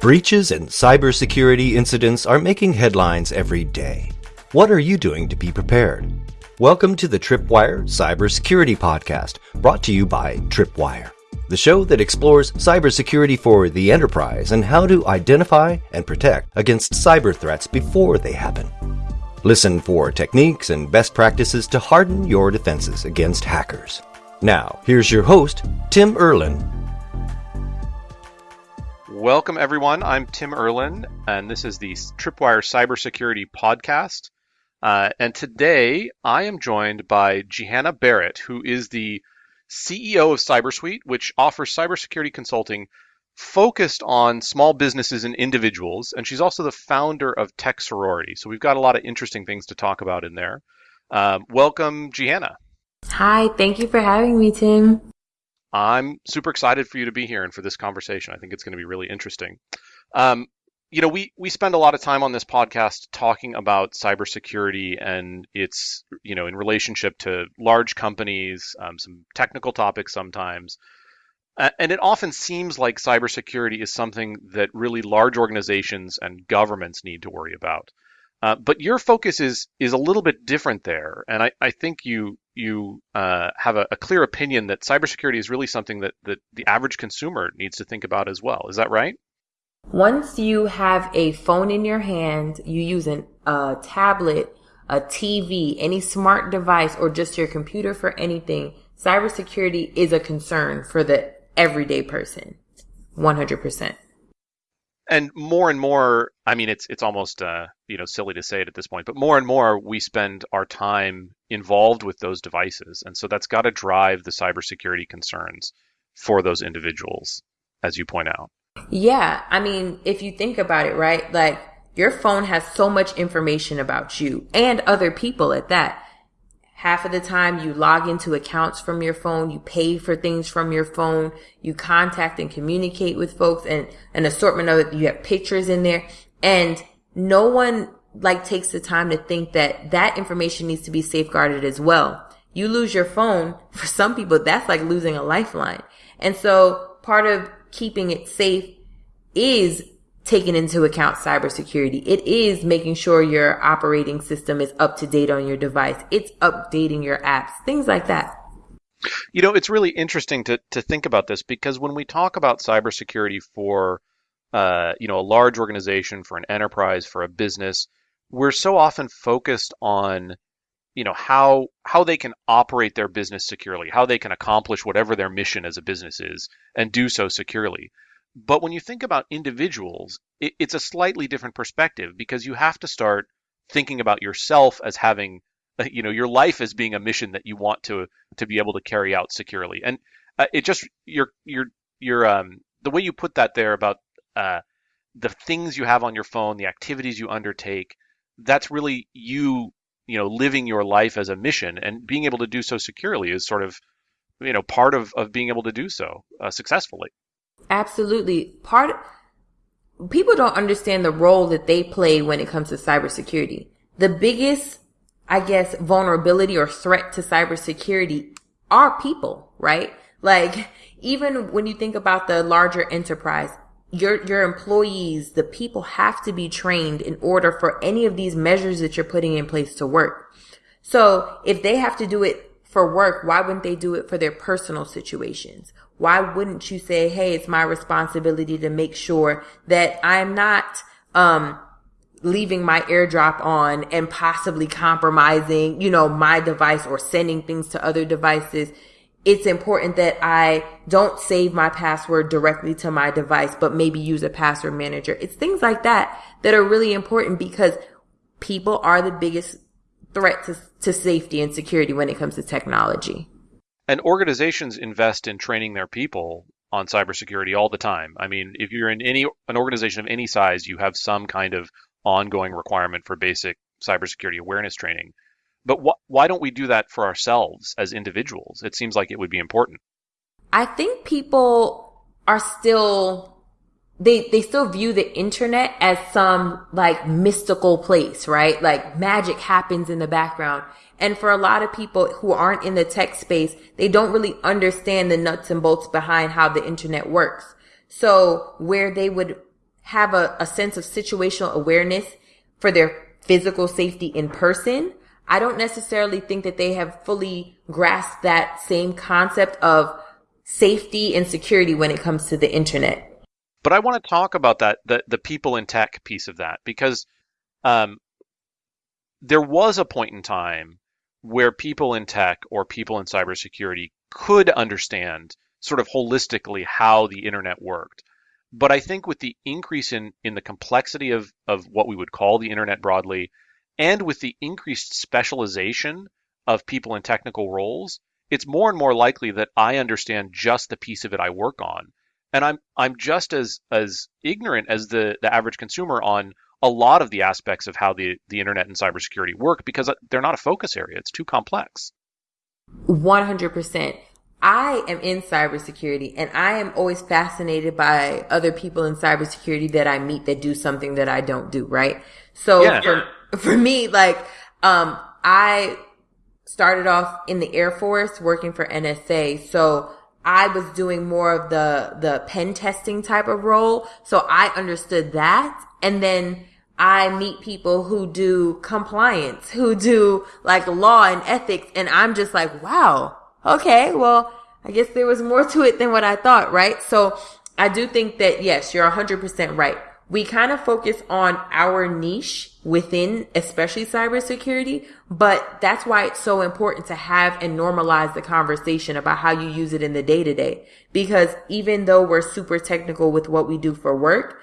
Breaches and cybersecurity incidents are making headlines every day. What are you doing to be prepared? Welcome to the Tripwire Cybersecurity Podcast, brought to you by Tripwire, the show that explores cybersecurity for the enterprise and how to identify and protect against cyber threats before they happen. Listen for techniques and best practices to harden your defenses against hackers. Now, here's your host, Tim Erlin, Welcome, everyone. I'm Tim Erlin, and this is the Tripwire Cybersecurity Podcast. Uh, and today I am joined by Jehanna Barrett, who is the CEO of CyberSuite, which offers cybersecurity consulting focused on small businesses and individuals. And she's also the founder of Tech Sorority. So we've got a lot of interesting things to talk about in there. Um, welcome, Jehanna. Hi, thank you for having me, Tim. I'm super excited for you to be here and for this conversation. I think it's going to be really interesting. Um, you know, we we spend a lot of time on this podcast talking about cybersecurity and its, you know, in relationship to large companies, um, some technical topics sometimes. Uh, and it often seems like cybersecurity is something that really large organizations and governments need to worry about. Uh, but your focus is is a little bit different there, and I, I think you you uh, have a, a, clear opinion that cybersecurity is really something that, that the average consumer needs to think about as well. Is that right? Once you have a phone in your hand, you use an, a tablet, a TV, any smart device, or just your computer for anything, cybersecurity is a concern for the everyday person. 100% and more and more i mean it's it's almost uh, you know silly to say it at this point but more and more we spend our time involved with those devices. And so that's got to drive the cybersecurity concerns for those individuals as you point out. Yeah i mean if you think about it right like your phone has so much information about you and other people at that Half of the time you log into accounts from your phone, you pay for things from your phone, you contact and communicate with folks and an assortment of it. You have pictures in there and no one like takes the time to think that that information needs to be safeguarded as well. You lose your phone. For some people, that's like losing a lifeline. And so part of keeping it safe is taking into account cybersecurity. It is making sure your operating system is up to date on your device. It's updating your apps, things like that. You know, it's really interesting to, to think about this because when we talk about cybersecurity for, uh, you know, a large organization, for an enterprise, for a business, we're so often focused on, you know, how how they can operate their business securely, how they can accomplish whatever their mission as a business is, and do so securely. But when you think about individuals, it, it's a slightly different perspective because you have to start thinking about yourself as having, uh, you know, your life as being a mission that you want to to be able to carry out securely. And uh, it just your your your um the way you put that there about uh, the things you have on your phone, the activities you undertake, that's really you you know living your life as a mission and being able to do so securely is sort of you know part of of being able to do so uh, successfully Absolutely. Part people don't understand the role that they play when it comes to cybersecurity. The biggest, I guess, vulnerability or threat to cybersecurity are people, right? Like even when you think about the larger enterprise, your your employees, the people have to be trained in order for any of these measures that you're putting in place to work. So if they have to do it for work, why wouldn't they do it for their personal situations? Why wouldn't you say, Hey, it's my responsibility to make sure that I'm not, um, leaving my airdrop on and possibly compromising, you know, my device or sending things to other devices. It's important that I don't save my password directly to my device, but maybe use a password manager. It's things like that that are really important because people are the biggest threat to, to safety and security when it comes to technology. And organizations invest in training their people on cybersecurity all the time. I mean, if you're in any an organization of any size, you have some kind of ongoing requirement for basic cybersecurity awareness training. But wh- why don't we do that for ourselves as individuals? It seems like it would be important. I think people are still they they still view the internet as some like mystical place, right? Like magic happens in the background. And for a lot of people who aren't in the tech space, they don't really understand the nuts and bolts behind how the internet works. So where they would have a, a sense of situational awareness for their physical safety in person. I don't necessarily think that they have fully grasped that same concept of safety and security when it comes to the internet. But I want to talk about that the the people in tech piece of that because um, there was a point in time where people in tech or people in cybersecurity could understand sort of holistically how the internet worked. But I think with the increase in, in the complexity of, of what we would call the internet broadly, and with the increased specialization of people in technical roles, it's more and more likely that I understand just the piece of it I work on. And I'm I'm just as as ignorant as the, the average consumer on a lot of the aspects of how the, the internet and cybersecurity work because they're not a focus area. It's too complex. 100%. I am in cybersecurity and I am always fascinated by other people in cybersecurity that I meet that do something that I don't do, right? So yeah. for, for me, like, um, I started off in the Air Force working for NSA. So I was doing more of the, the pen testing type of role. So I understood that. And then I meet people who do compliance, who do like law and ethics. And I'm just like, wow, okay, well, I guess there was more to it than what I thought, right? So I do think that yes, you're 100% right. We kind of focus on our niche within, especially cybersecurity, but that's why it's so important to have and normalize the conversation about how you use it in the day to day. Because even though we're super technical with what we do for work,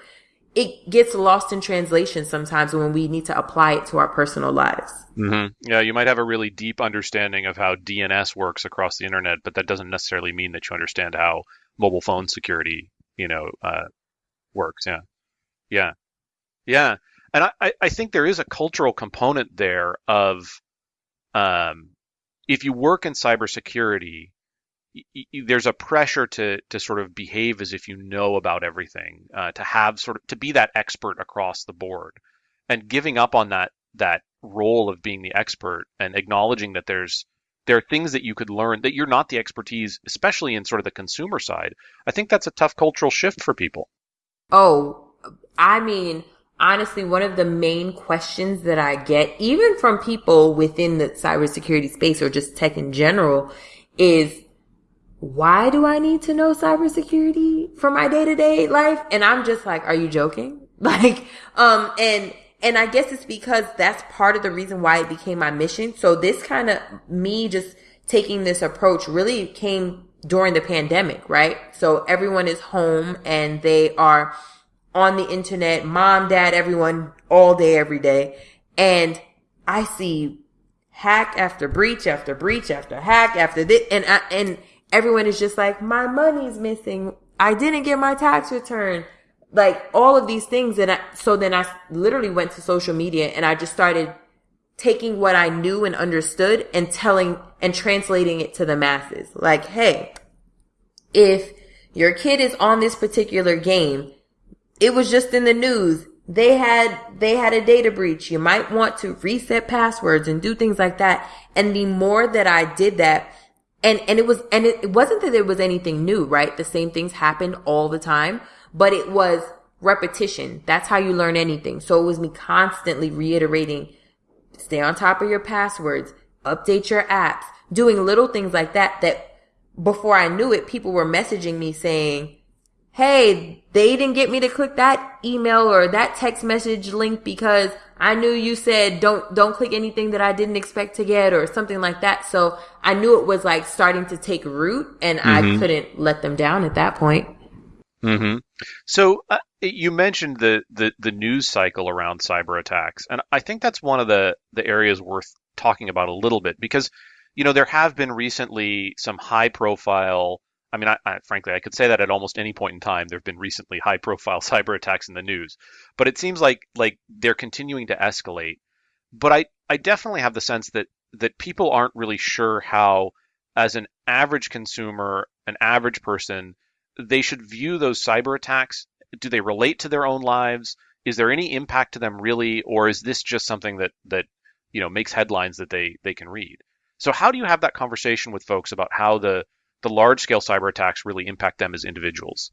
it gets lost in translation sometimes when we need to apply it to our personal lives. Mm-hmm. Yeah, you might have a really deep understanding of how DNS works across the internet, but that doesn't necessarily mean that you understand how mobile phone security, you know, uh, works. Yeah, yeah, yeah. And I, I think there is a cultural component there of, um, if you work in cybersecurity, there's a pressure to to sort of behave as if you know about everything, uh, to have sort of to be that expert across the board, and giving up on that that role of being the expert and acknowledging that there's there are things that you could learn that you're not the expertise, especially in sort of the consumer side. I think that's a tough cultural shift for people. Oh, I mean, honestly, one of the main questions that I get, even from people within the cybersecurity space or just tech in general, is why do I need to know cybersecurity for my day to day life? And I'm just like, are you joking? Like, um, and, and I guess it's because that's part of the reason why it became my mission. So this kind of me just taking this approach really came during the pandemic, right? So everyone is home and they are on the internet, mom, dad, everyone all day, every day. And I see hack after breach after breach after hack after this. And I, and everyone is just like, my money's missing. I didn't get my tax return. Like all of these things. And I, so then I literally went to social media and I just started taking what I knew and understood and telling and translating it to the masses. Like, hey, if your kid is on this particular game, it was just in the news. They had, they had a data breach. You might want to reset passwords and do things like that. And the more that I did that, and, and it was, and it, it wasn't that there was anything new, right? The same things happened all the time, but it was repetition. That's how you learn anything. So it was me constantly reiterating, stay on top of your passwords, update your apps, doing little things like that, that before I knew it, people were messaging me saying, Hey, they didn't get me to click that email or that text message link because I knew you said don't don't click anything that I didn't expect to get or something like that. So I knew it was like starting to take root, and mm-hmm. I couldn't let them down at that point. Mm-hmm. So uh, you mentioned the, the the news cycle around cyber attacks, and I think that's one of the the areas worth talking about a little bit because you know there have been recently some high profile I mean, I, I, frankly, I could say that at almost any point in time, there have been recently high-profile cyber attacks in the news, but it seems like like they're continuing to escalate. But I, I definitely have the sense that that people aren't really sure how, as an average consumer, an average person, they should view those cyber attacks. Do they relate to their own lives? Is there any impact to them really, or is this just something that that you know makes headlines that they they can read? So how do you have that conversation with folks about how the the large scale cyber attacks really impact them as individuals.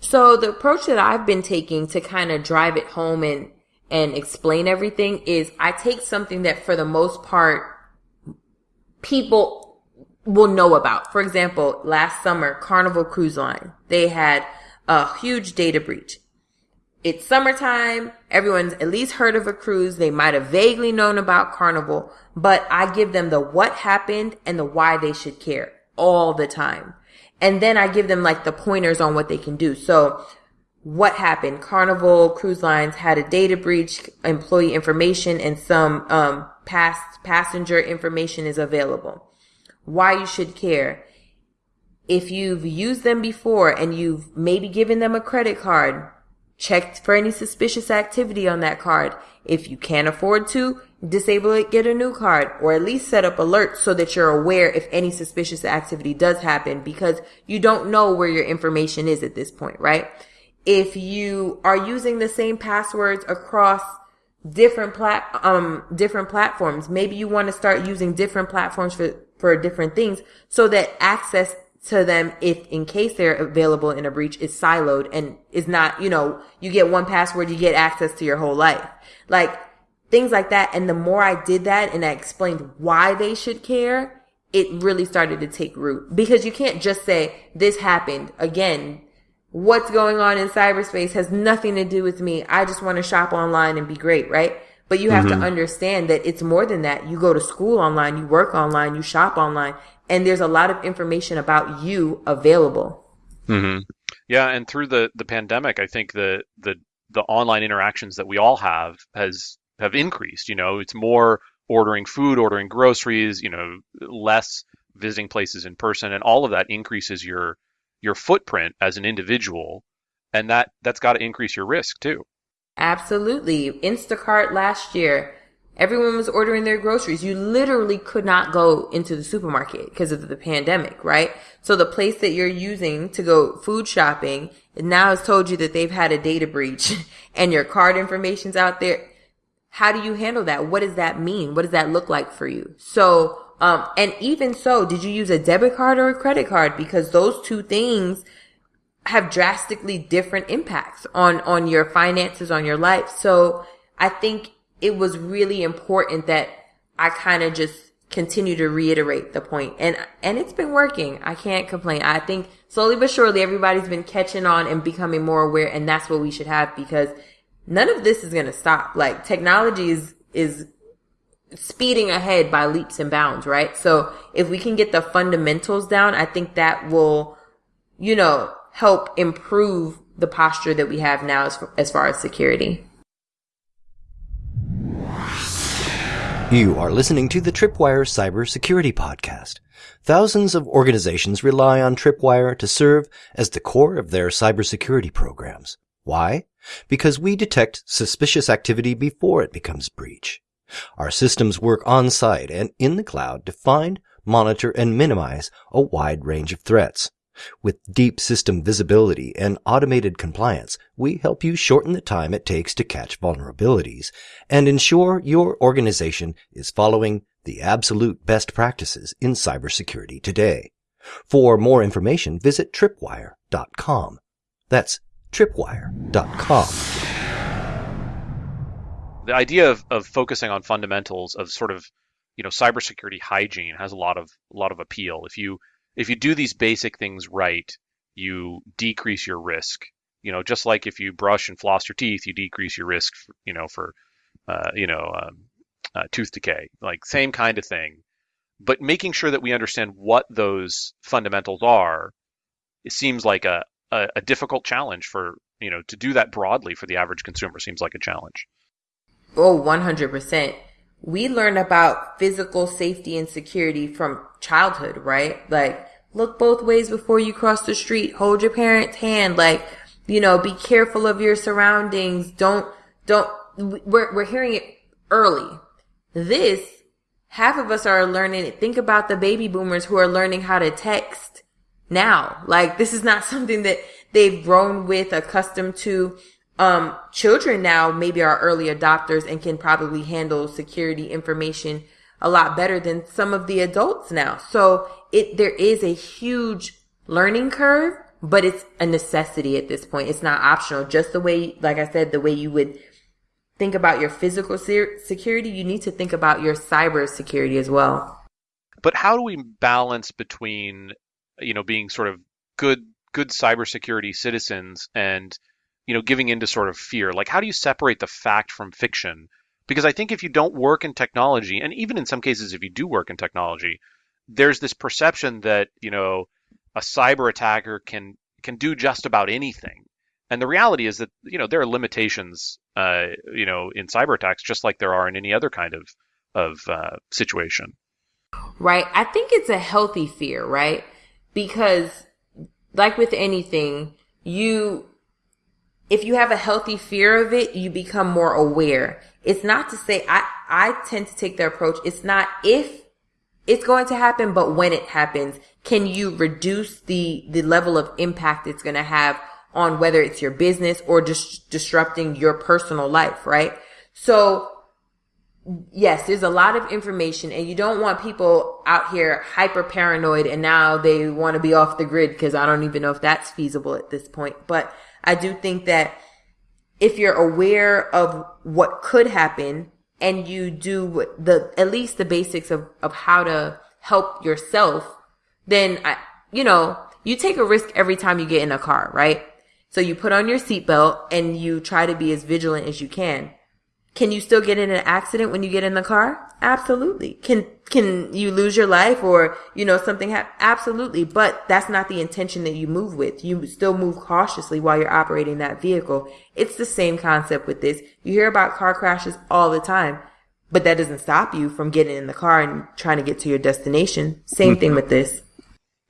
So the approach that I've been taking to kind of drive it home and and explain everything is I take something that for the most part people will know about. For example, last summer, Carnival Cruise Line, they had a huge data breach. It's summertime. Everyone's at least heard of a cruise. They might have vaguely known about Carnival, but I give them the what happened and the why they should care all the time. And then I give them like the pointers on what they can do. So what happened? Carnival Cruise Lines had a data breach, employee information and some, um, past passenger information is available. Why you should care. If you've used them before and you've maybe given them a credit card, check for any suspicious activity on that card. If you can't afford to, disable it, get a new card, or at least set up alerts so that you're aware if any suspicious activity does happen because you don't know where your information is at this point, right? If you are using the same passwords across different plat, um, different platforms, maybe you want to start using different platforms for, for different things so that access to them if in case they're available in a breach is siloed and is not, you know, you get one password, you get access to your whole life. Like things like that. And the more I did that and I explained why they should care, it really started to take root because you can't just say this happened again. What's going on in cyberspace has nothing to do with me. I just want to shop online and be great, right? But you have mm-hmm. to understand that it's more than that. You go to school online, you work online, you shop online, and there's a lot of information about you available. Mm-hmm. Yeah, and through the the pandemic, I think the the the online interactions that we all have has have increased. You know, it's more ordering food, ordering groceries. You know, less visiting places in person, and all of that increases your your footprint as an individual, and that that's got to increase your risk too. Absolutely. Instacart last year Everyone was ordering their groceries. You literally could not go into the supermarket because of the pandemic, right? So the place that you're using to go food shopping now has told you that they've had a data breach and your card information's out there. How do you handle that? What does that mean? What does that look like for you? So, um, and even so, did you use a debit card or a credit card? Because those two things have drastically different impacts on, on your finances, on your life. So I think it was really important that I kind of just continue to reiterate the point. And and it's been working. I can't complain. I think slowly but surely everybody's been catching on and becoming more aware and that's what we should have because none of this is going to stop. Like technology is is speeding ahead by leaps and bounds right? So if we can get the fundamentals down i think that will you know help improve the posture that we have now as, as far as security You are listening to the Tripwire Cybersecurity Podcast. Thousands of organizations rely on Tripwire to serve as the core of their cybersecurity programs. Why? Because we detect suspicious activity before it becomes breach. Our systems work on site and in the cloud to find, monitor, and minimize a wide range of threats. With deep system visibility and automated compliance, we help you shorten the time it takes to catch vulnerabilities and ensure your organization is following the absolute best practices in cybersecurity today. For more information, visit tripwire.com. That's tripwire.com. The idea of, of focusing on fundamentals of sort of, you know, cybersecurity hygiene has a lot of a lot of appeal. If you if you do these basic things right, you decrease your risk. You know, just like if you brush and floss your teeth, you decrease your risk. For, you know, for uh, you know um, uh, tooth decay. Like same kind of thing, but making sure that we understand what those fundamentals are. It seems like a, a, a difficult challenge for you know to do that broadly for the average consumer seems like a challenge. Oh, 100% we learn about physical safety and security from childhood, right? Like, look both ways before you cross the street. Hold your parent's hand. Like, you know, be careful of your surroundings. Don't, don't, we're, we're hearing it early. This, half of us are learning it. Think about the baby boomers who are learning how to text now. Like, this is not something that they've grown with, accustomed to um, children now maybe are early adopters and can probably handle security information a lot better than some of the adults now. So it, there is a huge learning curve, but it's a necessity at this point. It's not optional. Just the way, like I said, the way you would think about your physical security, you need to think about your cyber security as well. But how do we balance between, you know, being sort of good good cybersecurity citizens and you know giving into sort of fear? Like, how do you separate the fact from fiction? Because I think if you don't work in technology, and even in some cases if you do work in technology, there's this perception that you know a cyber attacker can can do just about anything. And the reality is that you know there are limitations, uh, you know, in cyber attacks, just like there are in any other kind of of uh, situation. Right. I think it's a healthy fear, right? Because, like with anything, you if you have a healthy fear of it, you become more aware. It's not to say I I tend to take the approach. It's not if it's going to happen, but when it happens, can you reduce the, the level of impact it's going to have on whether it's your business or just disrupting your personal life, right? So yes, there's a lot of information and you don't want people out here hyper paranoid and now they want to be off the grid because I don't even know if that's feasible at this point. But I do think that if you're aware of what could happen and you do the at least the basics of of how to help yourself, then I, you know, you take a risk every time you get in a car, right? So you put on your seatbelt and you try to be as vigilant as you can. Can you still get in an accident when you get in the car? Absolutely. Can can you lose your life or you know something happen? Absolutely. But that's not the intention that you move with. You still move cautiously while you're operating that vehicle. It's the same concept with this. You hear about car crashes all the time, but that doesn't stop you from getting in the car and trying to get to your destination. Same thing with this.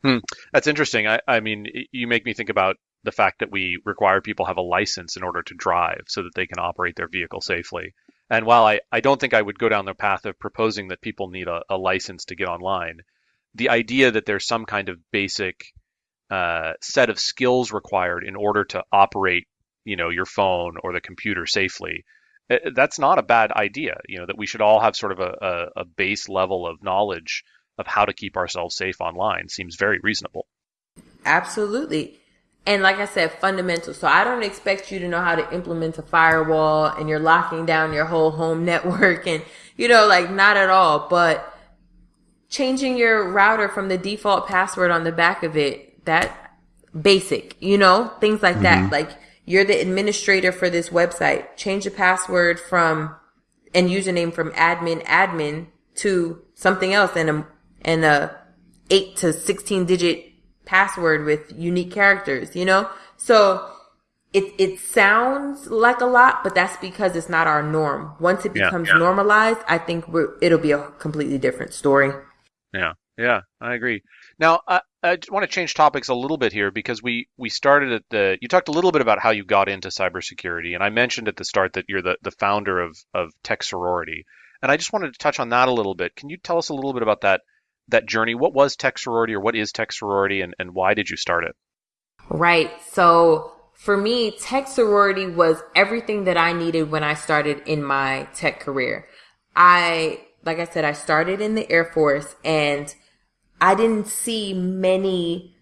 Hmm. That's interesting. I, I mean, you make me think about the fact that we require people have a license in order to drive so that they can operate their vehicle safely. And while I, I don't think I would go down the path of proposing that people need a, a license to get online, the idea that there's some kind of basic uh, set of skills required in order to operate, you know, your phone or the computer safely, uh, that's not a bad idea. You know, that we should all have sort of a, a, a base level of knowledge of how to keep ourselves safe online seems very reasonable. Absolutely. And like I said, fundamental. So I don't expect you to know how to implement a firewall and you're locking down your whole home network and, you know, like not at all, but changing your router from the default password on the back of it, that basic, you know, things like mm-hmm. that. Like you're the administrator for this website. Change the password from and username from admin admin to something else and a, and a eight to 16 digit password with unique characters, you know? So it, it sounds like a lot, but that's because it's not our norm. Once it becomes yeah, yeah. normalized, I think it'll be a completely different story. Yeah. Yeah, I agree. Now, I, I want to change topics a little bit here because we, we started at the, you talked a little bit about how you got into cybersecurity. And I mentioned at the start that you're the, the founder of, of Tech Sorority. And I just wanted to touch on that a little bit. Can you tell us a little bit about that that journey. What was Tech Sorority or what is Tech Sorority and, and why did you start it? Right. So for me, Tech Sorority was everything that I needed when I started in my tech career. I, like I said, I started in the Air Force and I didn't see many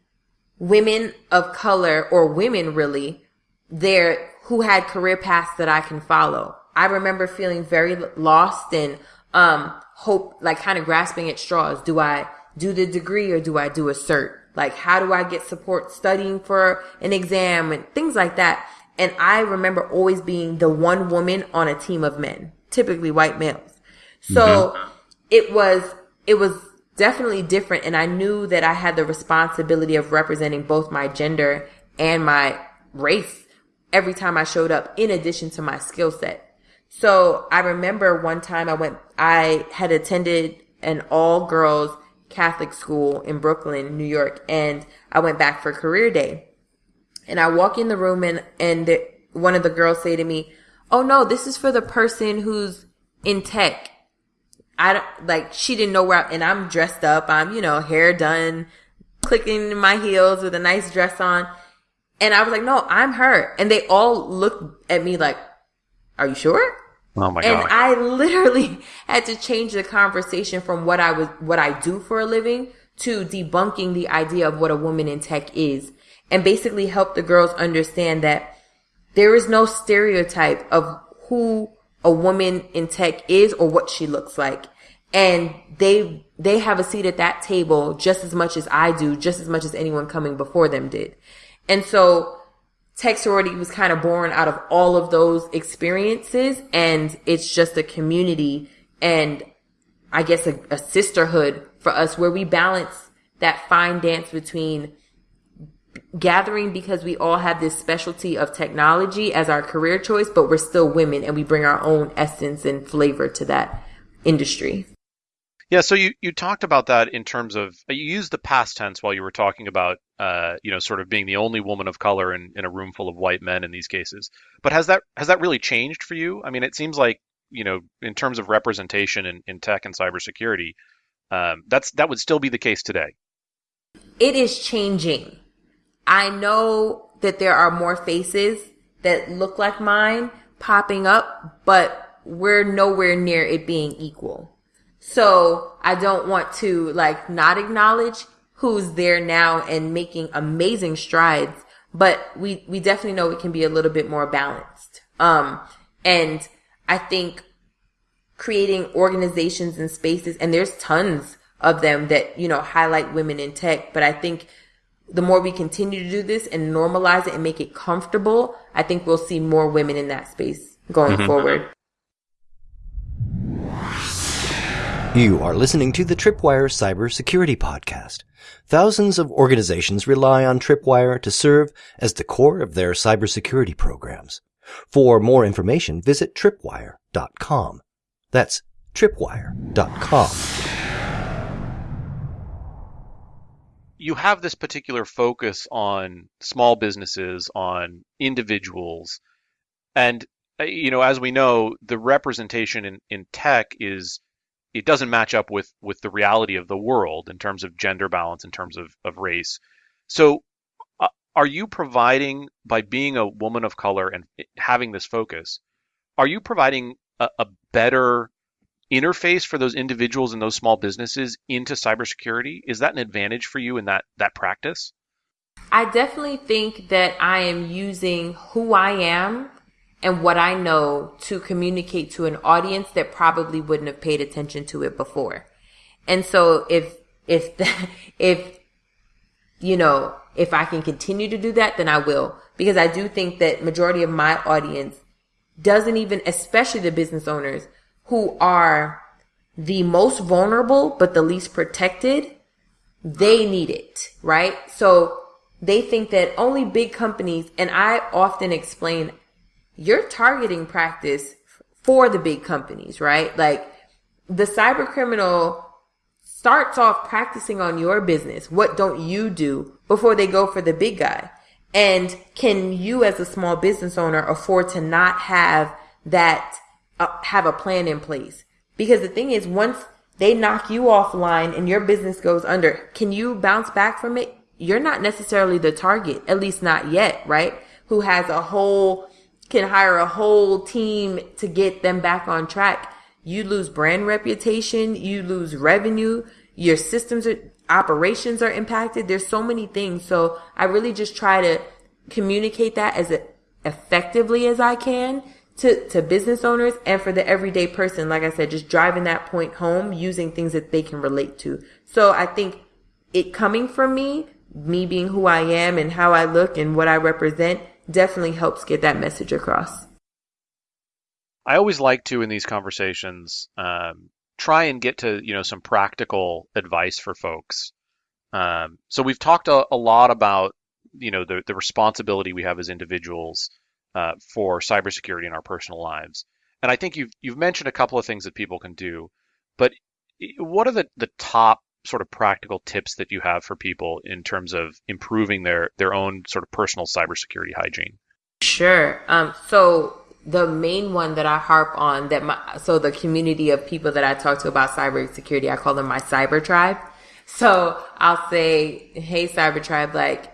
women of color or women really there who had career paths that I can follow. I remember feeling very lost and um, hope, like kind of grasping at straws. Do I do the degree or do I do a cert? Like, how do I get support studying for an exam and things like that? And I remember always being the one woman on a team of men, typically white males. So mm-hmm. it was, it was definitely different. And I knew that I had the responsibility of representing both my gender and my race every time I showed up in addition to my skill set. So I remember one time I went, I had attended an all girls Catholic school in Brooklyn, New York, and I went back for career day. And I walk in the room and, and the, one of the girls say to me, Oh no, this is for the person who's in tech. I don't, like, she didn't know where, I, and I'm dressed up. I'm, you know, hair done, clicking my heels with a nice dress on. And I was like, no, I'm her. And they all looked at me like, are you sure? Oh my god. and. I literally had to change the conversation from what I was, what I do for a living to debunking the idea of what a woman in tech is. and basically help the girls understand that there is no stereotype of who a woman in tech is or what she looks like. And they, they have a seat at that table just as much as I do, just as much as anyone coming before them did. And so tech sorority was kind of born out of all of those experiences. And it's just a community and I guess a, a sisterhood for us where we balance that fine dance between gathering because we all have this specialty of technology as our career choice, but we're still women and we bring our own essence and flavor to that industry. Yeah, so you, you talked about that in terms of you used the past tense while you were talking about uh, you know sort of being the only woman of color in, in a room full of white men in these cases. But has that has that really changed for you? I mean, it seems like you know in terms of representation in, in tech and cybersecurity, um, that's that would still be the case today. It is changing. I know that there are more faces that look like mine popping up, but we're nowhere near it being equal. So I don't want to like not acknowledge who's there now and making amazing strides, but we, we definitely know it can be a little bit more balanced. Um, and I think creating organizations and spaces, and there's tons of them that, you know, highlight women in tech, but I think the more we continue to do this and normalize it and make it comfortable, I think we'll see more women in that space going mm-hmm. forward. You are listening to the Tripwire Cybersecurity Podcast. Thousands of organizations rely on Tripwire to serve as the core of their cybersecurity programs. For more information, visit tripwire.com. That's tripwire.com. you have this particular focus on small businesses, on individuals, and uh, you know, as we know, the representation in, in tech is it doesn't match up with with the reality of the world in terms of gender balance, in terms of of race. So, uh, are you providing by being a woman of color and having this focus? Are you providing a, a better interface for those individuals and those small businesses into cybersecurity? Is that an advantage for you in that that practice? I definitely think that I am using who I am and what I know to communicate to an audience that probably wouldn't have paid attention to it before. And so if if the, if you know, if I can continue to do that, then I will because I do think that majority of my audience doesn't even especially the business owners who are the most vulnerable but the least protected, they need it, right? So they think that only big companies, and I often explain your targeting practice for the big companies, right? Like the cyber criminal starts off practicing on your business. What don't you do before they go for the big guy? And can you as a small business owner afford to not have that uh, have a plan in place. Because the thing is, once they knock you offline and your business goes under, can you bounce back from it? You're not necessarily the target, at least not yet, right? Who has a whole, can hire a whole team to get them back on track. You lose brand reputation, you lose revenue, your systems are, operations are impacted. There's so many things. So I really just try to communicate that as effectively as I can to, to business owners and for the everyday person. Like I said, just driving that point home using things that they can relate to. So I think it coming from me, me being who I am and how I look and what I represent definitely helps get that message across. I always like to in these conversations um, try and get to you know some practical advice for folks. Um, so we've talked a, a, lot about you know the, the responsibility we have as individuals uh, for cybersecurity in our personal lives. And I think you've you've mentioned a couple of things that people can do, but what are the, the top sort of practical tips that you have for people in terms of improving their their own sort of personal cybersecurity hygiene? Sure. Um, so the main one that I harp on that my so the community of people that I talk to about cybersecurity, I call them my cyber tribe. So I'll say, hey cyber tribe, like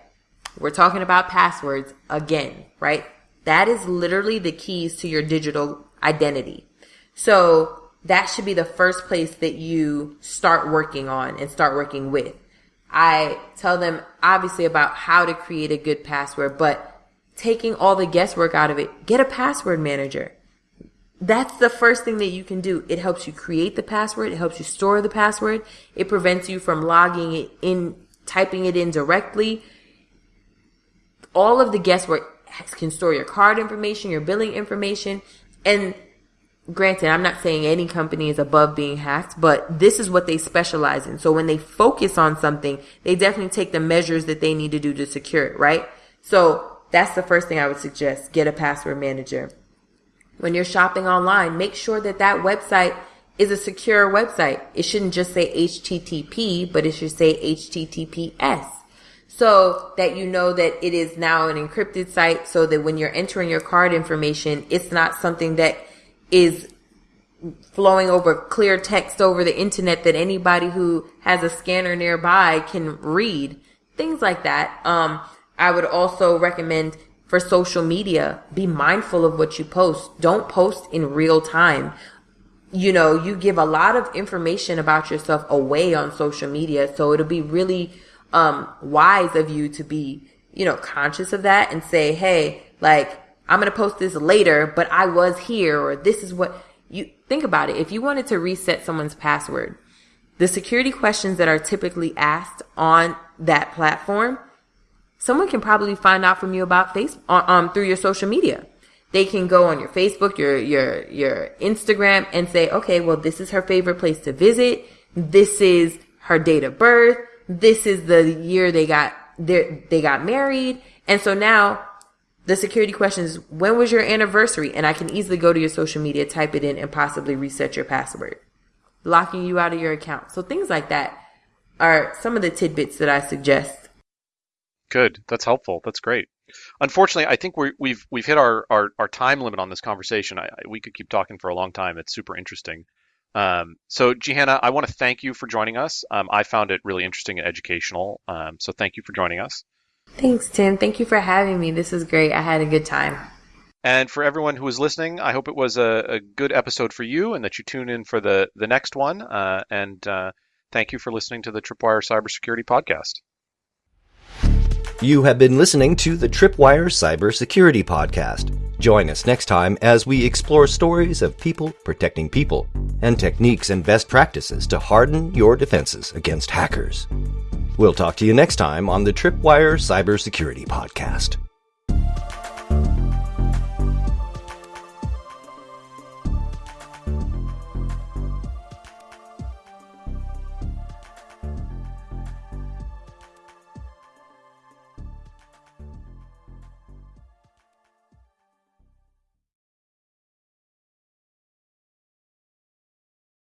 we're talking about passwords again, right? That is literally the keys to your digital identity. So that should be the first place that you start working on and start working with. I tell them obviously about how to create a good password, but taking all the guesswork out of it, get a password manager. That's the first thing that you can do. It helps you create the password. It helps you store the password. It prevents you from logging it in, typing it in directly. All of the guesswork can store your card information, your billing information. And granted, I'm not saying any company is above being hacked, but this is what they specialize in. So when they focus on something, they definitely take the measures that they need to do to secure it, right? So that's the first thing I would suggest. Get a password manager when you're shopping online, make sure that that website is a secure website. It shouldn't just say HTTP, but it should say HTTPS. So that you know that it is now an encrypted site so that when you're entering your card information, it's not something that is flowing over clear text over the internet that anybody who has a scanner nearby can read. Things like that. Um, I would also recommend for social media. Be mindful of what you post. Don't post in real time. You know, you give a lot of information about yourself away on social media. So it'll be really, um, wise of you to be, you know, conscious of that and say, Hey, like, I'm going to post this later, but I was here or this is what you think about it. If you wanted to reset someone's password, the security questions that are typically asked on that platform someone can probably find out from you about face um, through your social media. They can go on your Facebook, your your your Instagram, and say, okay, well, this is her favorite place to visit. This is her date of birth. This is the year they got they got married, and so now the security question is, when was your anniversary? And I can easily go to your social media, type it in, and possibly reset your password, locking you out of your account. So things like that are some of the tidbits that I suggest Good. That's helpful. That's great. Unfortunately, I think we have we've, we've hit our, our, our, time limit on this conversation. I, we could keep talking for a long time. It's super interesting. Um, so, Jehanna, I want to thank you for joining us. Um, I found it really interesting and educational. Um, so, thank you for joining us. Thanks, Tim. Thank you for having me. This is great. I had a good time. And for everyone who was listening, I hope it was a, a good episode for you and that you tune in for the, the next one. Uh, and uh, thank you for listening to the Tripwire Cybersecurity Podcast. You have been listening to the Tripwire Cybersecurity Podcast. Join us next time as we explore stories of people protecting people and techniques and best practices to harden your defenses against hackers. We'll talk to you next time on the Tripwire Cybersecurity Podcast.